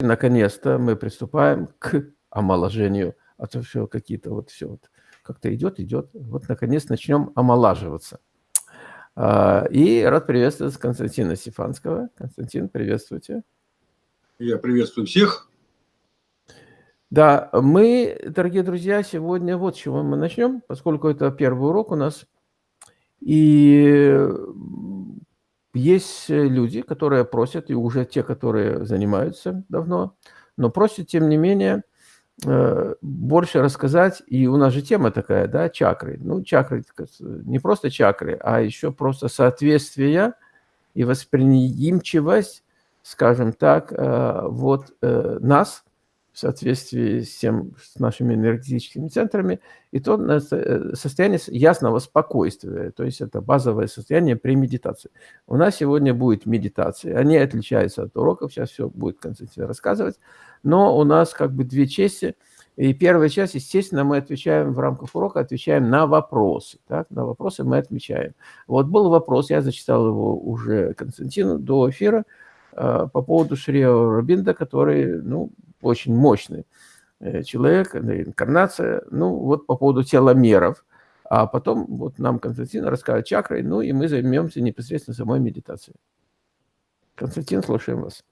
наконец-то мы приступаем к омоложению, а то все какие-то вот все вот как-то идет, идет. Вот наконец начнем омолаживаться. А, и рад приветствовать Константина Стефанского. Константин, приветствуйте. Я приветствую всех. Да, мы, дорогие друзья, сегодня вот с чего мы начнем, поскольку это первый урок у нас. И есть люди, которые просят, и уже те, которые занимаются давно, но просят, тем не менее, э, больше рассказать, и у нас же тема такая, да, чакры. Ну, чакры, не просто чакры, а еще просто соответствие и восприимчивость, скажем так, э, вот э, нас – в соответствии с, тем, с нашими энергетическими центрами, и то э, состояние ясного спокойствия, то есть это базовое состояние при медитации. У нас сегодня будет медитация, они отличаются от уроков, сейчас все будет Константин рассказывать, но у нас как бы две части, и первая часть, естественно, мы отвечаем в рамках урока, отвечаем на вопросы, так? на вопросы мы отвечаем. Вот был вопрос, я зачитал его уже Константину до эфира, э, по поводу Шри Рабинда, который, ну, очень мощный э, человек, инкарнация, ну вот по поводу теломеров. А потом вот нам Константин расскажет чакрой, ну и мы займемся непосредственно самой медитацией. Константин, слушаем вас.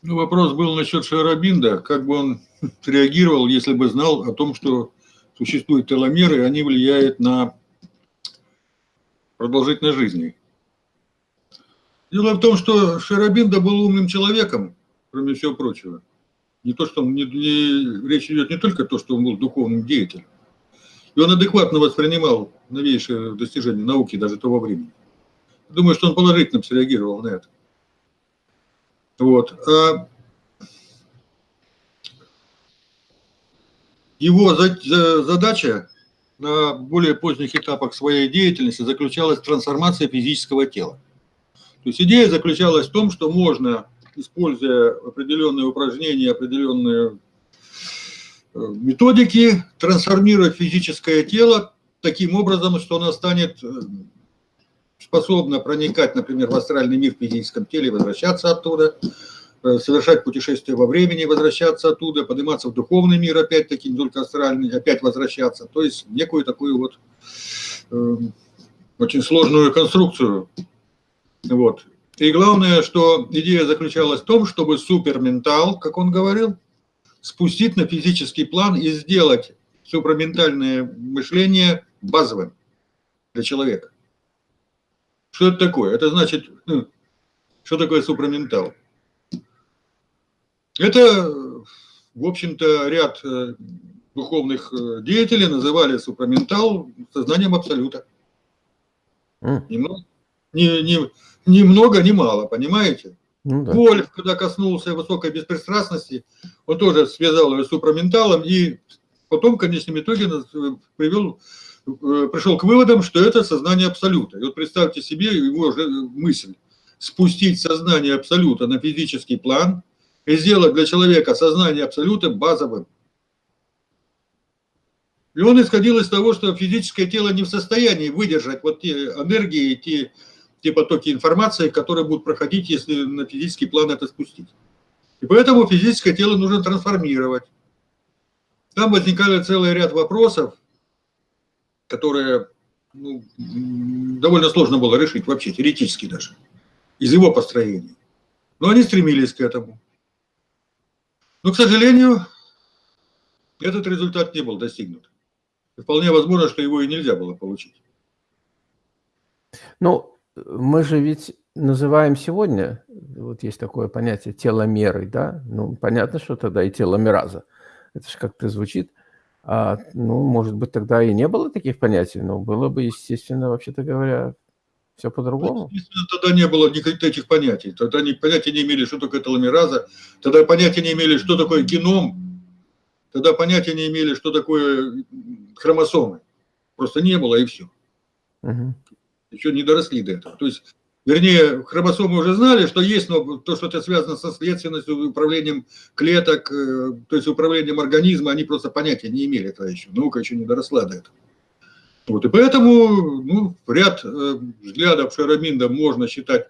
Ну, вопрос был насчет Шарабинда, как бы он реагировал, если бы знал о том, что существуют теломеры, они влияют на продолжительность жизни. Дело в том, что Шарабинда был умным человеком, кроме всего прочего. Не то, что он, не, не, речь идет не только о том, что он был духовным деятелем. И он адекватно воспринимал новейшие достижения науки даже того времени. Думаю, что он положительно среагировал на это. Вот. А его задача на более поздних этапах своей деятельности заключалась в трансформации физического тела. То есть идея заключалась в том, что можно используя определенные упражнения, определенные э, методики, трансформировать физическое тело таким образом, что оно станет э, способно проникать, например, в астральный мир в физическом теле, возвращаться оттуда, э, совершать путешествия во времени, возвращаться оттуда, подниматься в духовный мир, опять-таки, не только астральный, опять возвращаться. То есть некую такую вот э, очень сложную конструкцию. Вот. И главное, что идея заключалась в том, чтобы суперментал, как он говорил, спустить на физический план и сделать супраментальное мышление базовым для человека. Что это такое? Это значит, ну, что такое супраментал? Это, в общем-то, ряд э, духовных э, деятелей называли супраментал сознанием абсолюта. Mm. Немного, не, не, ни много, ни мало, понимаете? Ну, да. Вольф, когда коснулся высокой беспристрастности, он тоже связал ее с супраменталом и потом в конечном итоге привел, э, пришел к выводам, что это сознание абсолюта. И вот представьте себе его же мысль. Спустить сознание абсолюта на физический план и сделать для человека сознание абсолюта базовым. И он исходил из того, что физическое тело не в состоянии выдержать вот те энергии, те те потоки информации, которые будут проходить, если на физический план это спустить. И поэтому физическое тело нужно трансформировать. Там возникали целый ряд вопросов, которые ну, довольно сложно было решить вообще, теоретически даже, из его построения. Но они стремились к этому. Но, к сожалению, этот результат не был достигнут. И вполне возможно, что его и нельзя было получить. Ну, мы же ведь называем сегодня, вот есть такое понятие теломеры, да, ну, понятно, что тогда и теломераза, это же как-то звучит, а, ну, может быть, тогда и не было таких понятий, но было бы, естественно, вообще-то говоря, все по-другому. Естественно, тогда не было никаких этих понятий, тогда они понятия не имели, что такое теломераза, тогда понятия не имели, что такое геном, тогда понятия не имели, что такое хромосомы, просто не было и все. Угу еще не доросли до этого. То есть, вернее, хромосомы уже знали, что есть, но то, что это связано со следственностью, управлением клеток, э, то есть управлением организма, они просто понятия не имели этого еще. Наука еще не доросла до этого. Вот, и поэтому ну, ряд э, взглядов Шараминда можно считать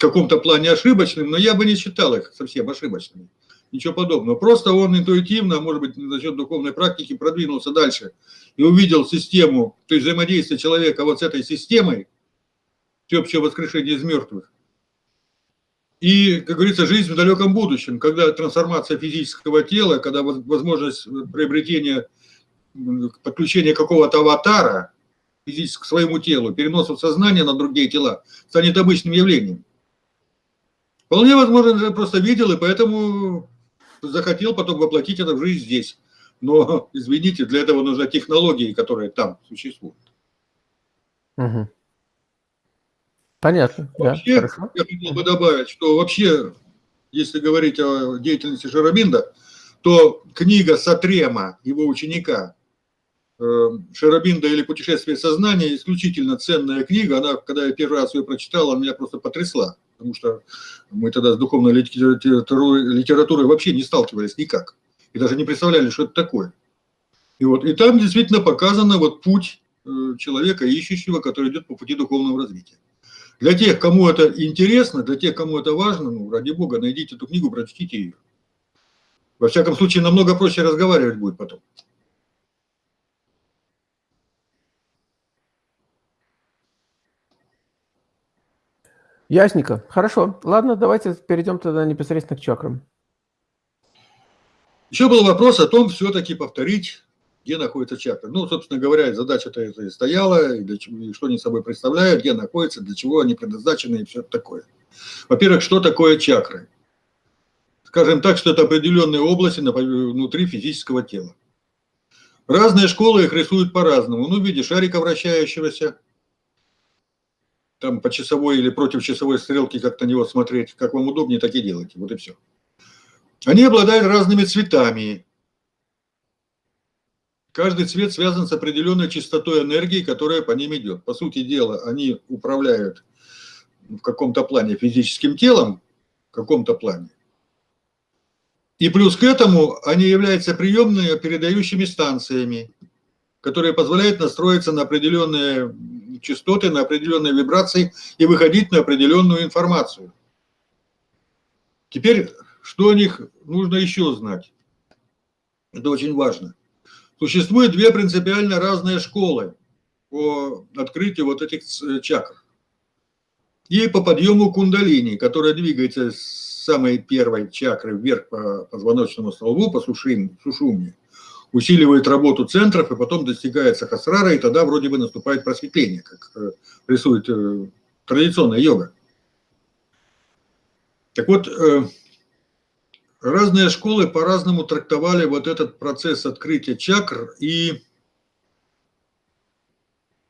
каком-то плане ошибочным, но я бы не считал их совсем ошибочными. Ничего подобного. Просто он интуитивно, может быть, за счет духовной практики продвинулся дальше и увидел систему, то есть взаимодействие человека вот с этой системой, всеобщее воскрешение из мертвых. И, как говорится, жизнь в далеком будущем, когда трансформация физического тела, когда возможность приобретения, подключения какого-то аватара к своему телу, переноса сознания на другие тела, станет обычным явлением. Вполне возможно, я просто видел, и поэтому захотел потом воплотить это в жизнь здесь. Но, извините, для этого нужны технологии, которые там существуют. Угу. Понятно. Вообще, да, я хотел бы добавить, что вообще, если говорить о деятельности Шарабинда, то книга Сатрема, его ученика, э, Шарабинда или «Путешествие сознания» исключительно ценная книга. Она, когда я первый раз ее прочитал, она меня просто потрясла. Потому что мы тогда с духовной литературой, литературой вообще не сталкивались никак. И даже не представляли, что это такое. И, вот, и там действительно показано вот путь э, человека, ищущего, который идет по пути духовного развития. Для тех, кому это интересно, для тех, кому это важно, ну, ради бога, найдите эту книгу, прочтите ее. Во всяком случае, намного проще разговаривать будет потом. Ясненько. Хорошо. Ладно, давайте перейдем тогда непосредственно к чакрам. Еще был вопрос о том, все-таки повторить где находится чакра. Ну, собственно говоря, задача-то это и стояла, и, для чего, и что они собой представляют, где находятся, для чего они предназначены и все такое. Во-первых, что такое чакры? Скажем так, что это определенные области внутри физического тела. Разные школы их рисуют по-разному. Ну, в виде шарика вращающегося, там по часовой или против часовой стрелки как-то на него смотреть, как вам удобнее, так и делайте. Вот и все. Они обладают разными цветами, Каждый цвет связан с определенной частотой энергии, которая по ним идет. По сути дела, они управляют в каком-то плане физическим телом, в каком-то плане. И плюс к этому они являются приемными передающими станциями, которые позволяют настроиться на определенные частоты, на определенные вибрации и выходить на определенную информацию. Теперь, что о них нужно еще знать? Это очень важно. Существует две принципиально разные школы по открытию вот этих чакр. И по подъему кундалини, которая двигается с самой первой чакры вверх по позвоночному столбу, по сушим, сушумне, усиливает работу центров, и потом достигает сахасрара, и тогда вроде бы наступает просветление, как э, рисует э, традиционная йога. Так вот, э, разные школы по-разному трактовали вот этот процесс открытия чакр и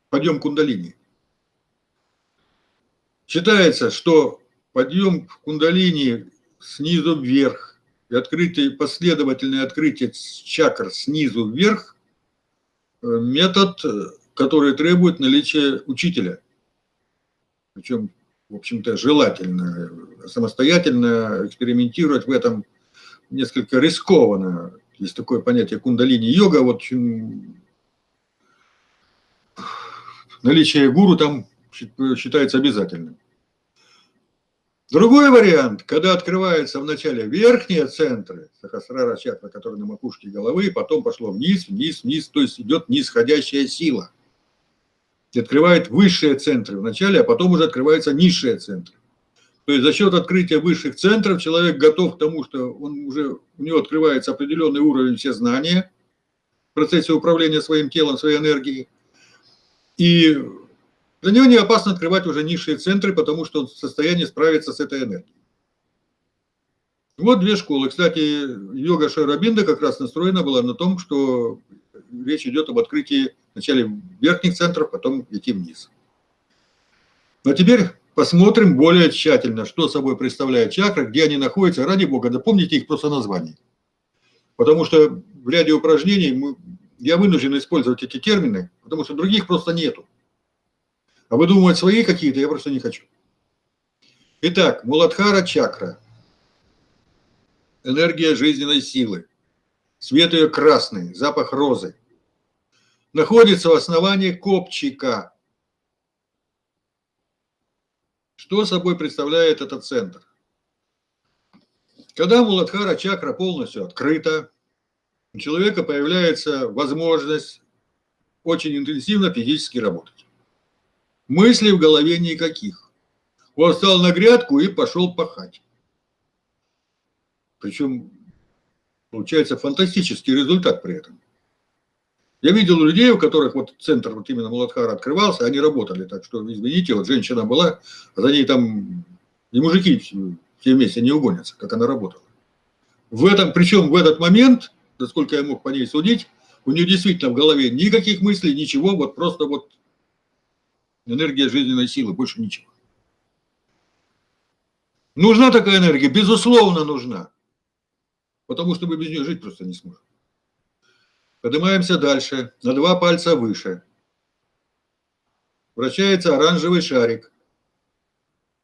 подъем кундалини. Считается, что подъем кундалини снизу вверх и открытие, последовательное открытие чакр снизу вверх э, метод, который требует наличия учителя. Причем, в общем-то, желательно самостоятельно экспериментировать в этом несколько рискованно. Есть такое понятие кундалини-йога. Вот наличие гуру там считается обязательным. Другой вариант, когда открываются вначале верхние центры, сахасрара чакра, которые на макушке головы, потом пошло вниз, вниз, вниз, то есть идет нисходящая сила. И открывает высшие центры вначале, а потом уже открываются низшие центры. То есть за счет открытия высших центров человек готов к тому, что он уже, у него открывается определенный уровень все знания в процессе управления своим телом, своей энергией. И для него не опасно открывать уже низшие центры, потому что он в состоянии справиться с этой энергией. Вот две школы. Кстати, йога Шарабинда как раз настроена была на том, что речь идет об открытии вначале верхних центров, потом идти вниз. Но теперь посмотрим более тщательно, что собой представляет чакры, где они находятся. Ради бога, запомните их просто название. Потому что в ряде упражнений мы, я вынужден использовать эти термины, потому что других просто нету. А выдумывать свои какие-то я просто не хочу. Итак, Муладхара чакра. Энергия жизненной силы. Цвет ее красный, запах розы. Находится в основании копчика. Что собой представляет этот центр? Когда Муладхара чакра полностью открыта, у человека появляется возможность очень интенсивно физически работать. Мыслей в голове никаких. Он встал на грядку и пошел пахать. Причем получается фантастический результат при этом. Я видел людей, у которых вот центр вот именно Муладхара открывался, они работали, так что, извините, вот женщина была, а за ней там и мужики все вместе не угонятся, как она работала. В этом, причем в этот момент, насколько я мог по ней судить, у нее действительно в голове никаких мыслей, ничего, вот просто вот энергия жизненной силы, больше ничего. Нужна такая энергия? Безусловно, нужна. Потому что мы без нее жить просто не сможем. Поднимаемся дальше, на два пальца выше. Вращается оранжевый шарик.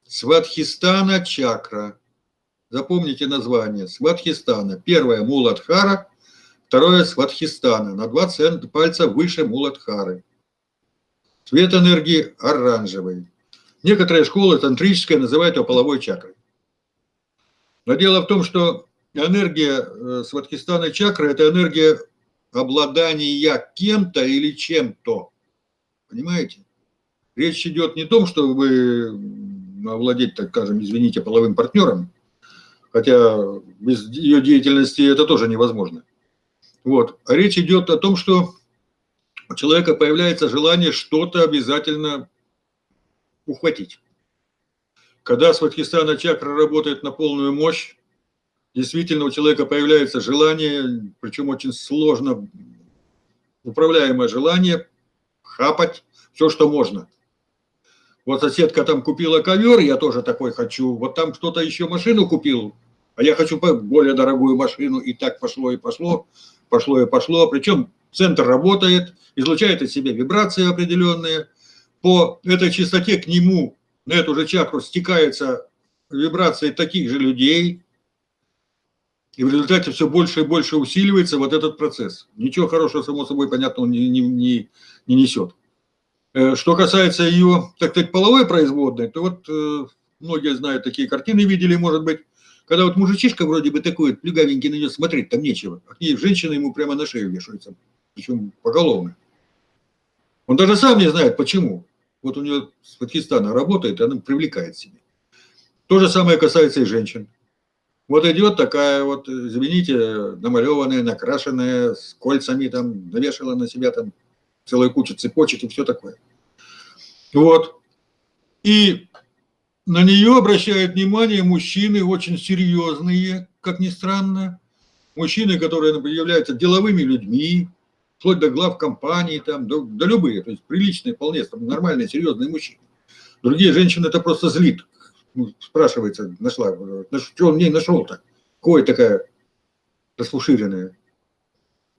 Сватхистана чакра. Запомните название. Сватхистана. Первое Муладхара, второе Сватхистана. На два пальца выше Муладхары. Цвет энергии оранжевый. Некоторые школы тантрические называют его половой чакрой. Но дело в том, что энергия э, Сватхистана чакры – это энергия обладания кем-то или чем-то. Понимаете? Речь идет не о том, что вы овладеть, так скажем, извините, половым партнером, хотя без ее деятельности это тоже невозможно. Вот. А речь идет о том, что у человека появляется желание что-то обязательно ухватить. Когда Сватхистана чакра работает на полную мощь, действительно у человека появляется желание, причем очень сложно управляемое желание, хапать все, что можно. Вот соседка там купила ковер, я тоже такой хочу. Вот там кто-то еще машину купил, а я хочу более дорогую машину. И так пошло и пошло, пошло и пошло. Причем центр работает, излучает от себя вибрации определенные. По этой частоте к нему, на эту же чакру, стекаются вибрации таких же людей, и в результате все больше и больше усиливается вот этот процесс. Ничего хорошего, само собой, понятно, он не, не, не, не несет. Э, что касается ее, так сказать, половой производной, то вот э, многие знают, такие картины видели, может быть, когда вот мужичишка вроде бы такой, плюгавенький на нее смотреть там нечего, а к ней женщина ему прямо на шею вешается, причем поголовно. Он даже сам не знает, почему. Вот у нее с Пакистана работает, и она привлекает себе. То же самое касается и женщин. Вот идет такая вот, извините, намалеванная, накрашенная, с кольцами там, навешала на себя там целую кучу цепочек и все такое. Вот. И на нее обращают внимание мужчины очень серьезные, как ни странно. Мужчины, которые являются деловыми людьми, вплоть до глав компании, там, до, до любые, то есть приличные, вполне там, нормальные, серьезные мужчины. Другие женщины это просто злит ну, спрашивается, нашла, что он в ней нашел-то? Кой такая расфуширенная?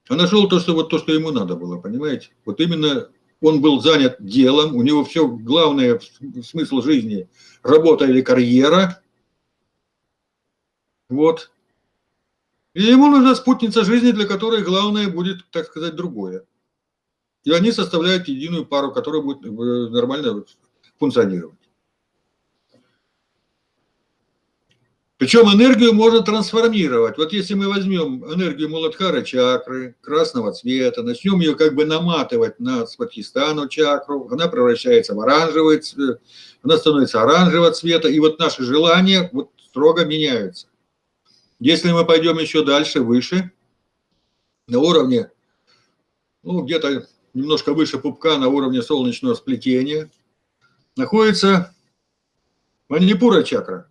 А нашел то, что вот то, что ему надо было, понимаете? Вот именно он был занят делом, у него все главное смысл жизни – работа или карьера. Вот. И ему нужна спутница жизни, для которой главное будет, так сказать, другое. И они составляют единую пару, которая будет э, нормально функционировать. Причем энергию можно трансформировать. Вот если мы возьмем энергию Муладхара чакры, красного цвета, начнем ее как бы наматывать на Сватхистану чакру, она превращается в оранжевый цвет, она становится оранжевого цвета, и вот наши желания вот строго меняются. Если мы пойдем еще дальше, выше, на уровне, ну, где-то немножко выше пупка, на уровне солнечного сплетения, находится Манипура чакра.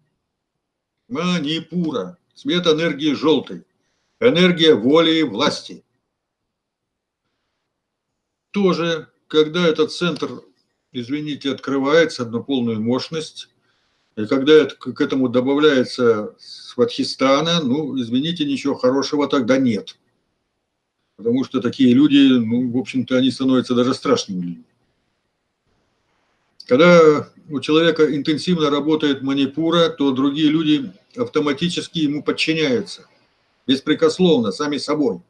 Манипура. Цвет энергии желтый. Энергия воли и власти. Тоже, когда этот центр, извините, открывается на полную мощность, и когда это, к этому добавляется Сватхистана, ну, извините, ничего хорошего тогда нет. Потому что такие люди, ну, в общем-то, они становятся даже страшными людьми. Когда у человека интенсивно работает манипура, то другие люди автоматически ему подчиняются, беспрекословно, сами собой.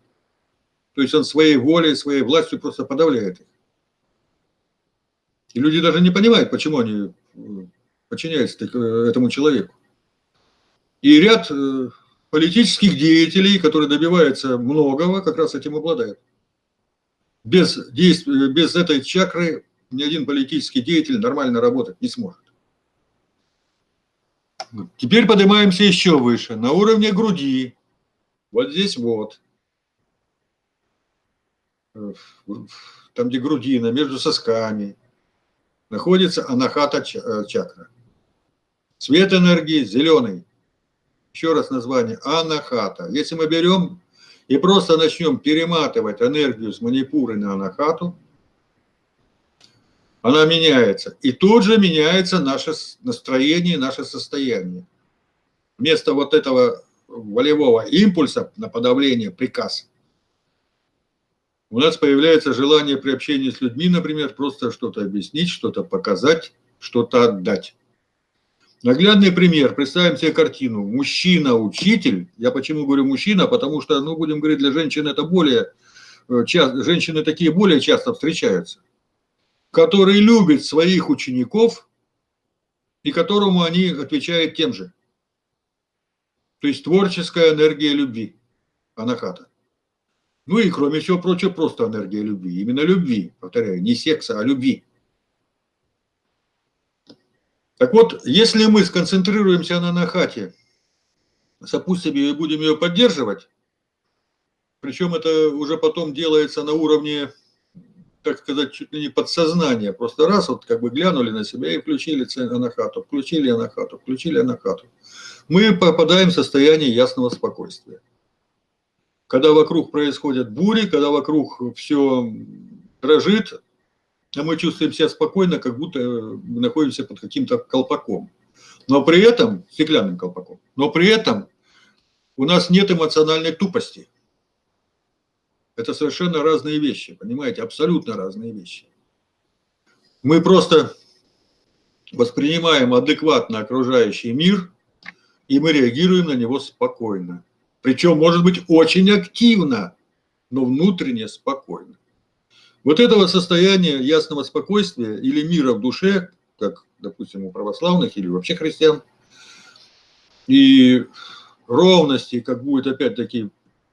То есть он своей волей, своей властью просто подавляет их. И люди даже не понимают, почему они подчиняется этому человеку. И ряд э, политических деятелей, которые добиваются многого, как раз этим обладают. Без, действия, без этой чакры ни один политический деятель нормально работать не сможет. Теперь поднимаемся еще выше, на уровне груди. Вот здесь вот. Там, где грудина, между сосками, находится анахата э, чакра. Цвет энергии зеленый. Еще раз название анахата. Если мы берем и просто начнем перематывать энергию с манипуры на анахату, она меняется. И тут же меняется наше настроение, наше состояние. Вместо вот этого волевого импульса на подавление, приказ, у нас появляется желание при общении с людьми, например, просто что-то объяснить, что-то показать, что-то отдать. Наглядный пример. Представим себе картину. Мужчина-учитель. Я почему говорю мужчина? Потому что, ну, будем говорить, для женщин это более... Э, часто, женщины такие более часто встречаются который любит своих учеников и которому они отвечают тем же. То есть творческая энергия любви, анахата. Ну и кроме всего прочего, просто энергия любви. Именно любви, повторяю, не секса, а любви. Так вот, если мы сконцентрируемся на анахате, сопустим ее и будем ее поддерживать, причем это уже потом делается на уровне так сказать, чуть ли не подсознание. Просто раз вот как бы глянули на себя и включили анахату, включили анахату, включили анахату. Мы попадаем в состояние ясного спокойствия. Когда вокруг происходят бури, когда вокруг все дрожит, а мы чувствуем себя спокойно, как будто мы находимся под каким-то колпаком. Но при этом, стеклянным колпаком, но при этом у нас нет эмоциональной тупости. Это совершенно разные вещи, понимаете, абсолютно разные вещи. Мы просто воспринимаем адекватно окружающий мир, и мы реагируем на него спокойно. Причем, может быть, очень активно, но внутренне спокойно. Вот этого состояния ясного спокойствия или мира в душе, как, допустим, у православных или вообще христиан, и ровности, как будет опять-таки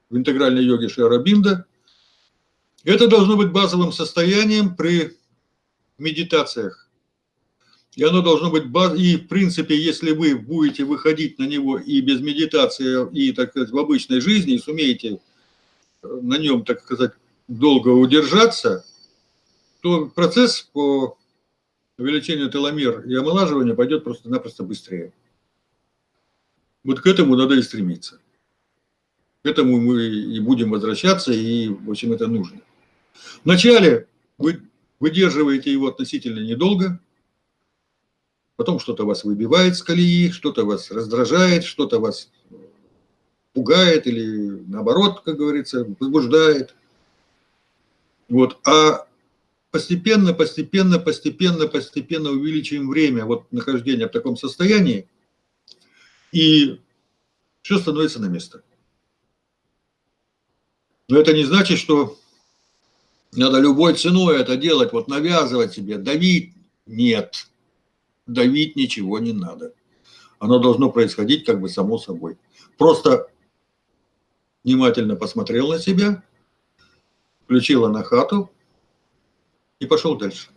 в интегральной йоге Шиарабинда, это должно быть базовым состоянием при медитациях. И оно должно быть баз... И, в принципе, если вы будете выходить на него и без медитации, и, так сказать, в обычной жизни, и сумеете э, на нем, так сказать, долго удержаться, то процесс по увеличению теломер и омолаживанию пойдет просто-напросто быстрее. Вот к этому надо и стремиться. К этому мы и будем возвращаться, и, в общем, это нужно. Вначале вы выдерживаете его относительно недолго, потом что-то вас выбивает с колеи, что-то вас раздражает, что-то вас пугает или наоборот, как говорится, возбуждает. Вот. А постепенно, постепенно, постепенно, постепенно увеличиваем время вот нахождения в таком состоянии, и все становится на место. Но это не значит, что надо любой ценой это делать, вот навязывать себе, давить. Нет, давить ничего не надо. Оно должно происходить как бы само собой. Просто внимательно посмотрел на себя, включила на хату и пошел дальше.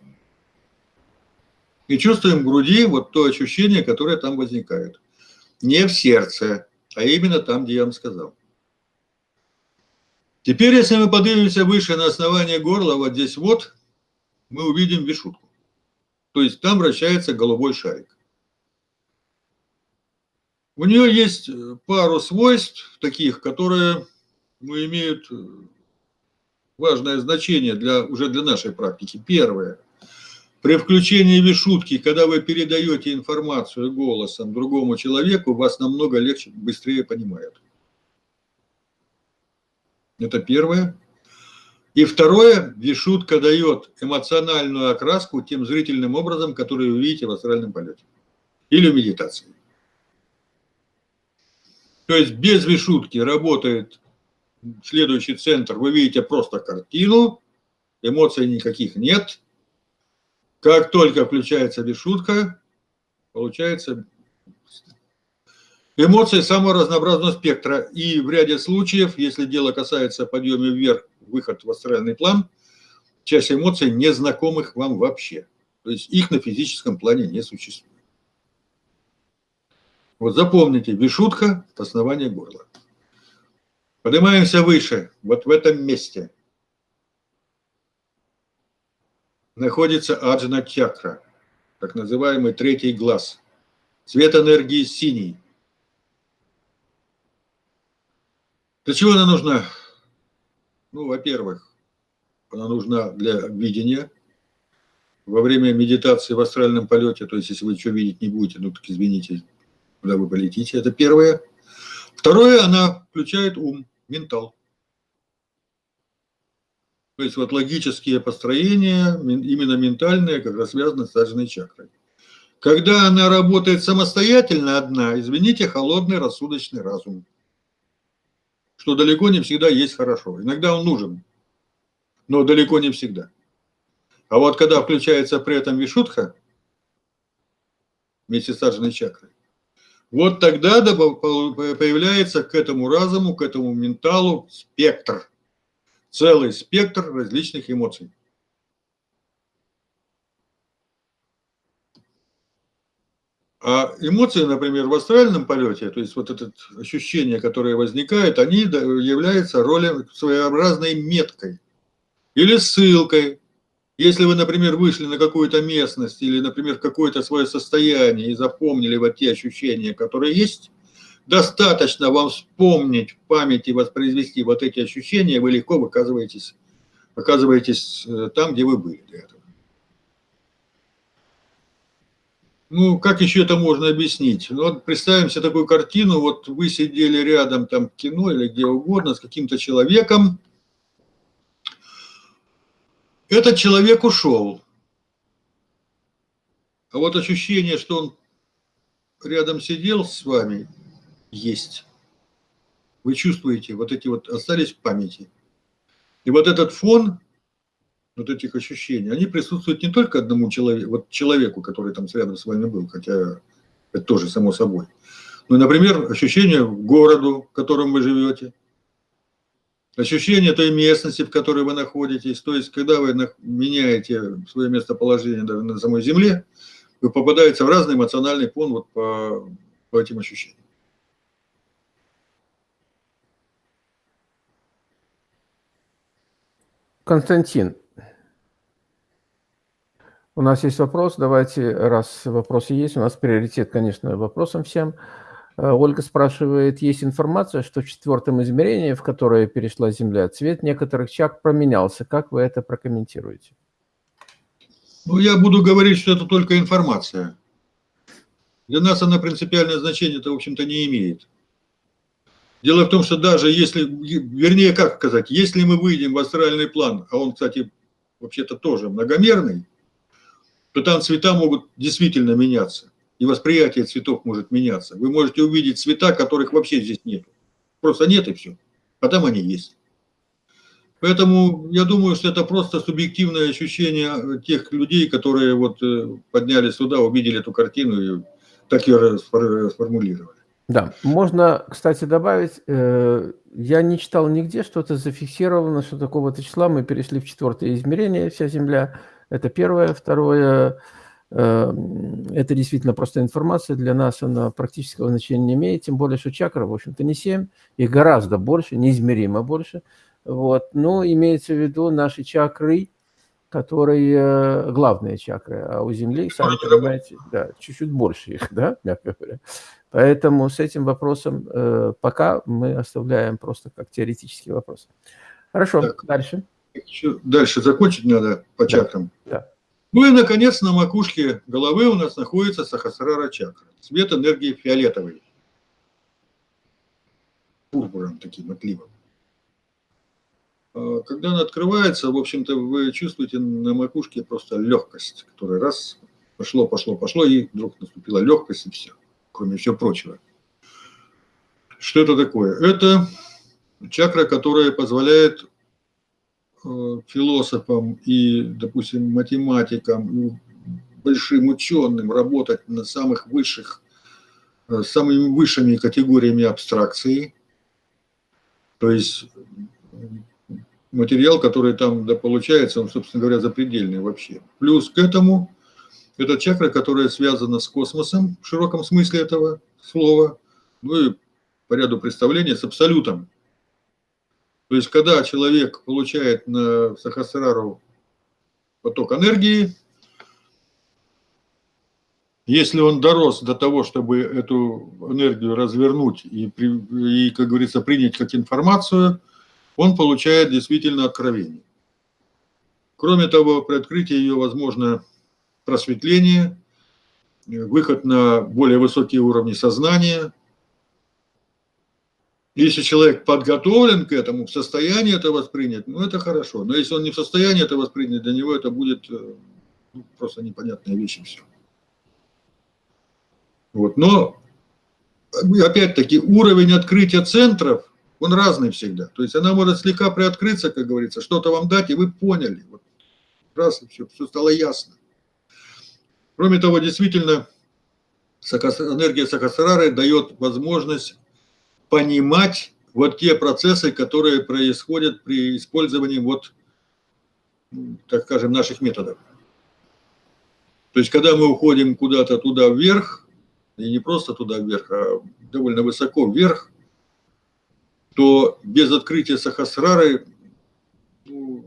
И чувствуем в груди вот то ощущение, которое там возникает. Не в сердце, а именно там, где я вам сказал. Теперь, если мы поднимемся выше на основание горла, вот здесь вот, мы увидим вишутку. То есть там вращается голубой шарик. У нее есть пару свойств таких, которые ну, имеют важное значение для, уже для нашей практики. Первое. При включении вишутки, когда вы передаете информацию голосом другому человеку, вас намного легче, быстрее понимают. Это первое. И второе, вишутка дает эмоциональную окраску тем зрительным образом, который вы видите в астральном полете. Или в медитации. То есть без вишутки работает следующий центр. Вы видите просто картину, эмоций никаких нет. Как только включается вишутка, Получается эмоции самого разнообразного спектра. И в ряде случаев, если дело касается подъема вверх, выход в астральный план, часть эмоций незнакомых вам вообще. То есть их на физическом плане не существует. Вот запомните, вишутка – основание горла. Поднимаемся выше, вот в этом месте. Находится аджна чакра, так называемый третий глаз. Цвет энергии синий. Для чего она нужна? Ну, во-первых, она нужна для видения. Во время медитации в астральном полете, то есть если вы ничего видеть не будете, ну так извините, куда вы полетите, это первое. Второе, она включает ум, ментал. То есть вот логические построения, именно ментальные, как раз связаны с саджанной чакрой. Когда она работает самостоятельно одна, извините, холодный рассудочный разум. Что далеко не всегда есть хорошо. Иногда он нужен, но далеко не всегда. А вот когда включается при этом вишутха, вместе с саджанной чакрой, вот тогда появляется к этому разуму, к этому менталу спектр, целый спектр различных эмоций. А эмоции, например, в астральном полете, то есть вот это ощущение, которое возникает, они являются ролью своеобразной меткой или ссылкой если вы, например, вышли на какую-то местность или, например, какое-то свое состояние и запомнили вот те ощущения, которые есть, достаточно вам вспомнить в памяти, воспроизвести вот эти ощущения, вы легко оказываетесь, оказываетесь э, там, где вы были для этого. Ну, как еще это можно объяснить? Ну, вот представим себе такую картину, вот вы сидели рядом там в кино или где угодно с каким-то человеком, этот человек ушел. А вот ощущение, что он рядом сидел с вами, есть. Вы чувствуете, вот эти вот остались в памяти. И вот этот фон вот этих ощущений, они присутствуют не только одному человеку, вот человеку, который там рядом с вами был, хотя это тоже само собой. Ну, например, ощущение городу, в котором вы живете, ощущение той местности, в которой вы находитесь. То есть, когда вы меняете свое местоположение даже на самой Земле, вы попадаете в разный эмоциональный фон вот по, по этим ощущениям. Константин, у нас есть вопрос. Давайте, раз вопросы есть, у нас приоритет, конечно, вопросам всем. Э, Ольга спрашивает, есть информация, что в четвертом измерении, в которое перешла Земля, цвет некоторых чак променялся. Как вы это прокомментируете? Ну, я буду говорить, что это только информация. Для нас она принципиальное значение-то, в общем-то, не имеет. Дело в том, что даже если, вернее, как сказать, если мы выйдем в астральный план, а он, кстати, вообще-то тоже многомерный, то там цвета могут действительно меняться и восприятие цветов может меняться. Вы можете увидеть цвета, которых вообще здесь нет. Просто нет и все. А там они есть. Поэтому я думаю, что это просто субъективное ощущение тех людей, которые вот э, поднялись сюда, увидели эту картину и так ее сформулировали. Да, можно, кстати, добавить, э, я не читал нигде, что это зафиксировано, что такого-то числа мы перешли в четвертое измерение, вся Земля. Это первое. Второе, это действительно просто информация, для нас она практического значения не имеет, тем более, что чакра, в общем-то, не 7, их гораздо больше, неизмеримо больше. Вот. Но имеется в виду наши чакры, которые главные чакры, а у Земли, сами понимаете, да, чуть-чуть больше их, да, мягко говоря. Поэтому с этим вопросом э, пока мы оставляем просто как теоретический вопрос. Хорошо, так, дальше. Еще дальше закончить надо по чакрам. Да. да. Ну и, наконец, на макушке головы у нас находится сахасрара чакра. Цвет энергии фиолетовый. Пурпуром таким отливом. А когда она открывается, в общем-то, вы чувствуете на макушке просто легкость, которая раз, пошло, пошло, пошло, и вдруг наступила легкость, и все, кроме всего прочего. Что это такое? Это чакра, которая позволяет философам и, допустим, математикам, большим ученым работать на самых высших, э, самыми высшими категориями абстракции. То есть материал, который там да, получается, он, собственно говоря, запредельный вообще. Плюс к этому, это чакра, которая связана с космосом в широком смысле этого слова, ну и по ряду представлений с абсолютом. То есть, когда человек получает на Сахасрару поток энергии, если он дорос до того, чтобы эту энергию развернуть и, и как говорится, принять как информацию, он получает действительно откровение. Кроме того, при открытии ее возможно просветление, выход на более высокие уровни сознания. Если человек подготовлен к этому, в состоянии это воспринять, ну это хорошо. Но если он не в состоянии это воспринять, для него это будет э, ну, просто непонятная вещь и все. Вот. Но, опять-таки, уровень открытия центров, он разный всегда. То есть она может слегка приоткрыться, как говорится, что-то вам дать, и вы поняли. Вот. Раз, и все, все стало ясно. Кроме того, действительно, энергия Сахасрары дает возможность понимать вот те процессы, которые происходят при использовании вот, так скажем, наших методов. То есть, когда мы уходим куда-то туда вверх, и не просто туда вверх, а довольно высоко вверх, то без открытия Сахасрары ну,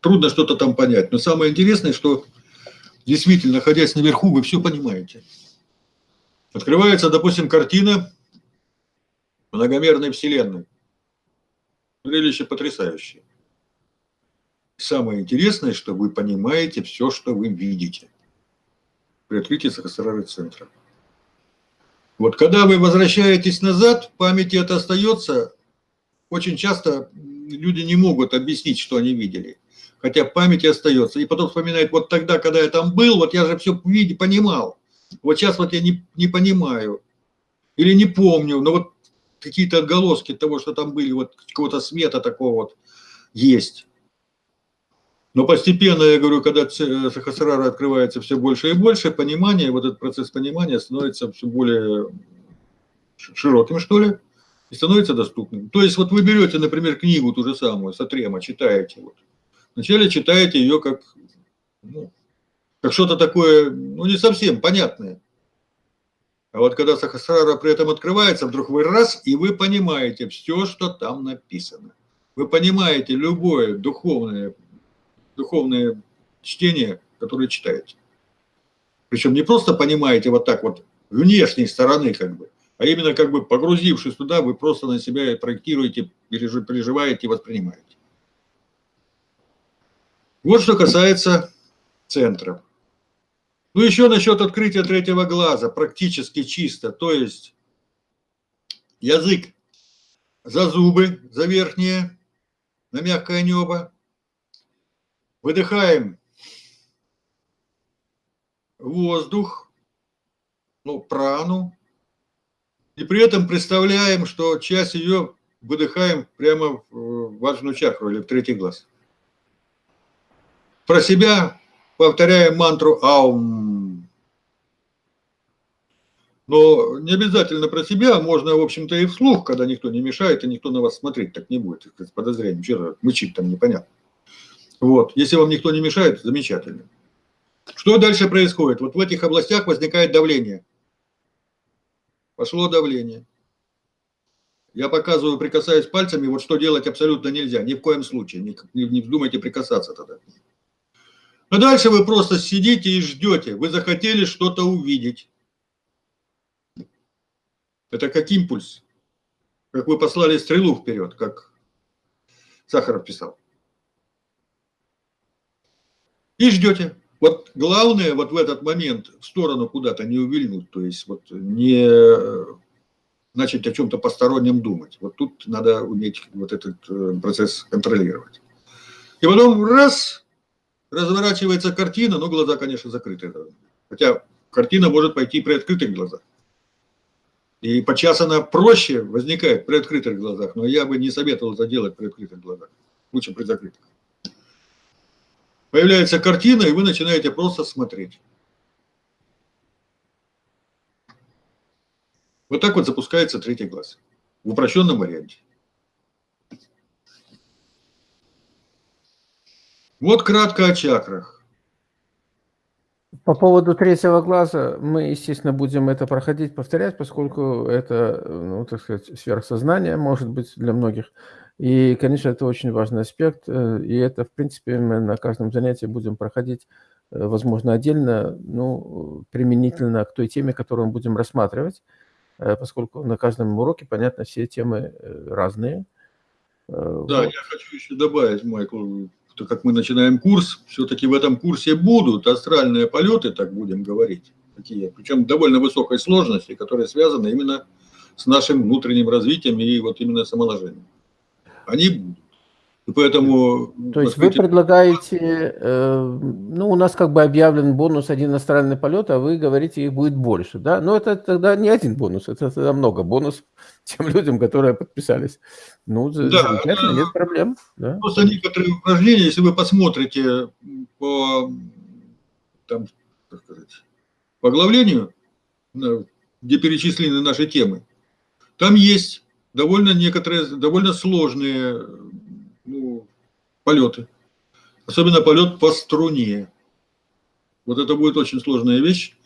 трудно что-то там понять. Но самое интересное, что действительно, находясь наверху, вы все понимаете. Открывается, допустим, картина многомерной Вселенной. Зрелище потрясающее. Самое интересное, что вы понимаете все, что вы видите при открытии Сахасрары центра. Вот когда вы возвращаетесь назад, в памяти это остается. Очень часто люди не могут объяснить, что они видели. Хотя в памяти остается. И потом вспоминают, вот тогда, когда я там был, вот я же все видел, понимал. Вот сейчас вот я не, не понимаю. Или не помню, но вот какие-то отголоски того, что там были, вот какого-то света такого вот есть. Но постепенно, я говорю, когда Сахасрара открывается все больше и больше, понимание, вот этот процесс понимания становится все более широким, что ли, и становится доступным. То есть вот вы берете, например, книгу ту же самую, Сатрема, читаете. Вот. Вначале читаете ее как, ну, как что-то такое, ну, не совсем понятное. А вот когда Сахасрара при этом открывается, вдруг вы раз, и вы понимаете все, что там написано. Вы понимаете любое духовное духовное чтение, которое читаете. Причем не просто понимаете вот так вот внешней стороны, как бы, а именно как бы погрузившись туда, вы просто на себя проектируете, переживаете, воспринимаете. Вот что касается центров. Ну, еще насчет открытия третьего глаза, практически чисто, то есть язык за зубы, за верхнее, на мягкое небо, Выдыхаем воздух, ну, прану, и при этом представляем, что часть ее выдыхаем прямо в важную чакру или в третий глаз. Про себя повторяем мантру «Аум». Но не обязательно про себя, можно, в общем-то, и вслух, когда никто не мешает, и никто на вас смотреть так не будет, с подозрением, что мычит там непонятно. Вот. Если вам никто не мешает, замечательно. Что дальше происходит? Вот в этих областях возникает давление. Пошло давление. Я показываю, прикасаясь пальцами, вот что делать абсолютно нельзя. Ни в коем случае. Не, не вздумайте прикасаться тогда. А дальше вы просто сидите и ждете. Вы захотели что-то увидеть. Это как импульс. Как вы послали стрелу вперед, как Сахаров писал и ждете. Вот главное вот в этот момент в сторону куда-то не увильнуть, то есть вот не начать о чем-то постороннем думать. Вот тут надо уметь вот этот э, процесс контролировать. И потом раз, разворачивается картина, но глаза, конечно, закрыты. Хотя картина может пойти при открытых глазах. И подчас она проще возникает при открытых глазах, но я бы не советовал это делать при открытых глазах. Лучше при закрытых. Появляется картина, и вы начинаете просто смотреть. Вот так вот запускается третий глаз в упрощенном варианте. Вот кратко о чакрах. По поводу третьего глаза мы, естественно, будем это проходить, повторять, поскольку это, ну, так сказать, сверхсознание, может быть, для многих. И, конечно, это очень важный аспект, э, и это, в принципе, мы на каждом занятии будем проходить, э, возможно, отдельно, ну, применительно к той теме, которую мы будем рассматривать, э, поскольку на каждом уроке, понятно, все темы разные. Да, вот. я хочу еще добавить, Майкл, что как мы начинаем курс, все-таки в этом курсе будут астральные полеты, так будем говорить, такие, причем довольно высокой сложности, которые связаны именно с нашим внутренним развитием и вот именно самоложением они будут. И поэтому... То есть вы предлагаете, э, ну, у нас как бы объявлен бонус один астральный полет, а вы говорите, их будет больше, да? Но это тогда не один бонус, это тогда много бонусов тем людям, которые подписались. Ну, да, замечательно, нет проблем. Да. Просто некоторые упражнения, если вы посмотрите по, там, как сказать, по оглавлению, где перечислены наши темы, там есть довольно некоторые, довольно сложные ну, полеты. Особенно полет по струне. Вот это будет очень сложная вещь,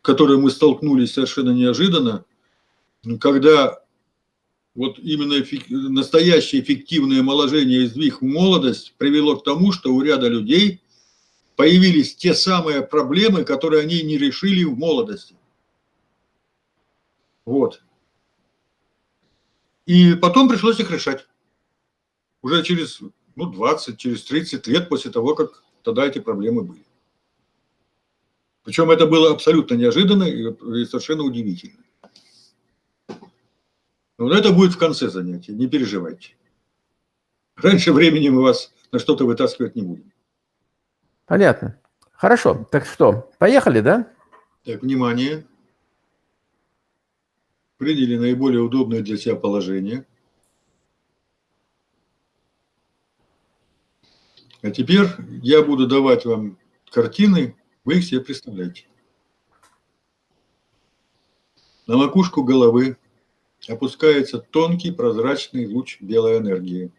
к которой мы столкнулись совершенно неожиданно, когда вот именно настоящее эффективное омоложение и сдвиг в молодость привело к тому, что у ряда людей появились те самые проблемы, которые они не решили в молодости. Вот. И потом пришлось их решать. Уже через ну, 20, через 30 лет после того, как тогда эти проблемы были. Причем это было абсолютно неожиданно и совершенно удивительно. Но это будет в конце занятия, не переживайте. Раньше времени мы вас на что-то вытаскивать не будем. Понятно. Хорошо, так что, поехали, да? Так, внимание приняли наиболее удобное для себя положение. А теперь я буду давать вам картины, вы их себе представляете. На макушку головы опускается тонкий прозрачный луч белой энергии.